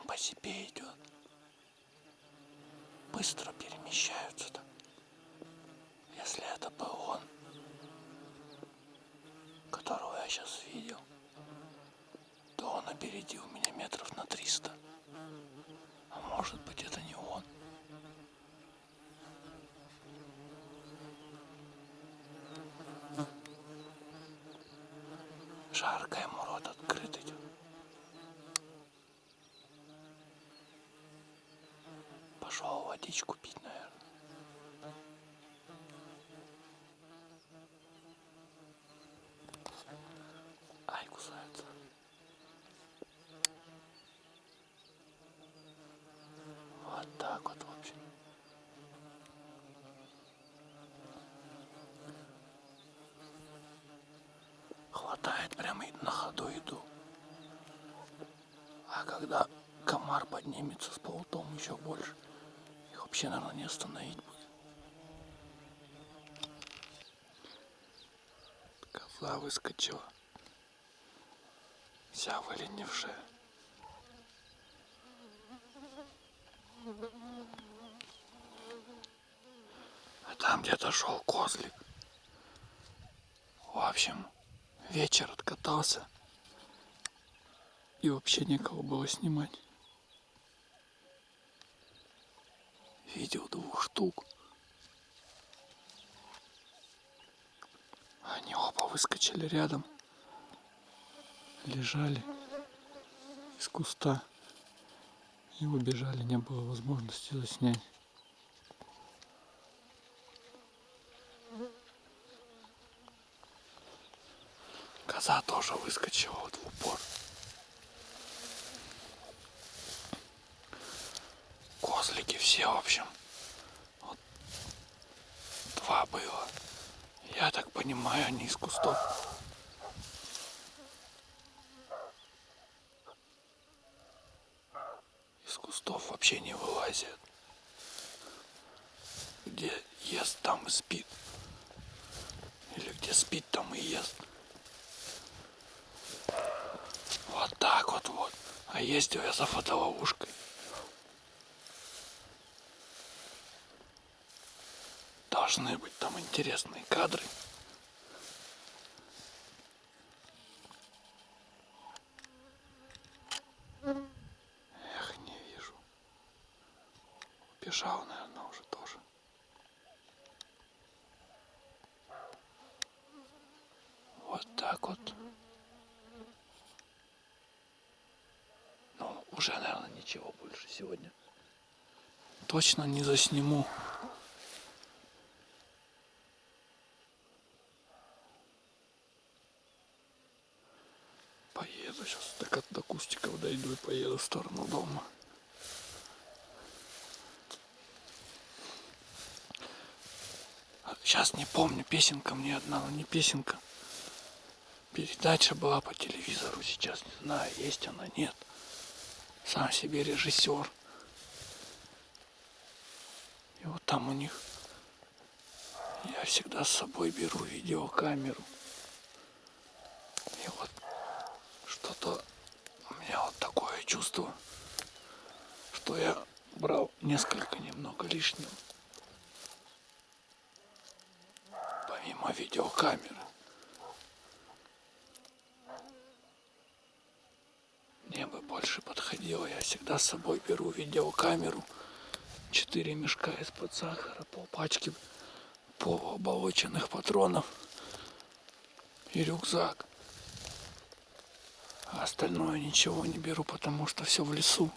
сам по себе идет. Быстро перемещаются так. Если это был он, которого я сейчас видел, то он опередил меня метров на 300. А может быть это не он. Жарко ему рот открыт идет. Пошел водичку пить, наверное. Ай, кусается. Вот так вот, в общем. Хватает прямо на ходу иду. А когда комар поднимется с полутом еще больше, вообще, наверное, не остановить будет. Коза выскочила. Вся выленившая. А там где-то шел козлик. В общем, вечер откатался. И вообще некого было снимать. Видел двух штук. Они оба выскочили рядом. Лежали из куста. И убежали, не было возможности заснять. Коза тоже выскочила вот в упор. Все, в общем. Вот два было. Я так понимаю, они из кустов. Из кустов вообще не вылазят. Где ест, там и спит. Или где спит, там и ест. Вот так вот вот. А ездил я за фотоловушкой. Должны быть там интересные кадры. Эх, не вижу. Убежал, наверное, уже тоже. Вот так вот. Ну, уже, наверное, ничего больше сегодня. Точно не засниму. Поеду сейчас до, до кустиков дойду и поеду в сторону дома. Сейчас не помню, песенка мне одна, но не песенка. Передача была по телевизору, сейчас не знаю, есть она, нет. Сам себе режиссер. И вот там у них я всегда с собой беру видеокамеру. И вот что-то у меня вот такое чувство, что я брал несколько немного лишнего. Помимо видеокамеры. Мне бы больше подходило. Я всегда с собой беру видеокамеру. Четыре мешка из-под сахара, полпачки полуоболоченных патронов и рюкзак. Остальное ничего не беру, потому что все в лесу.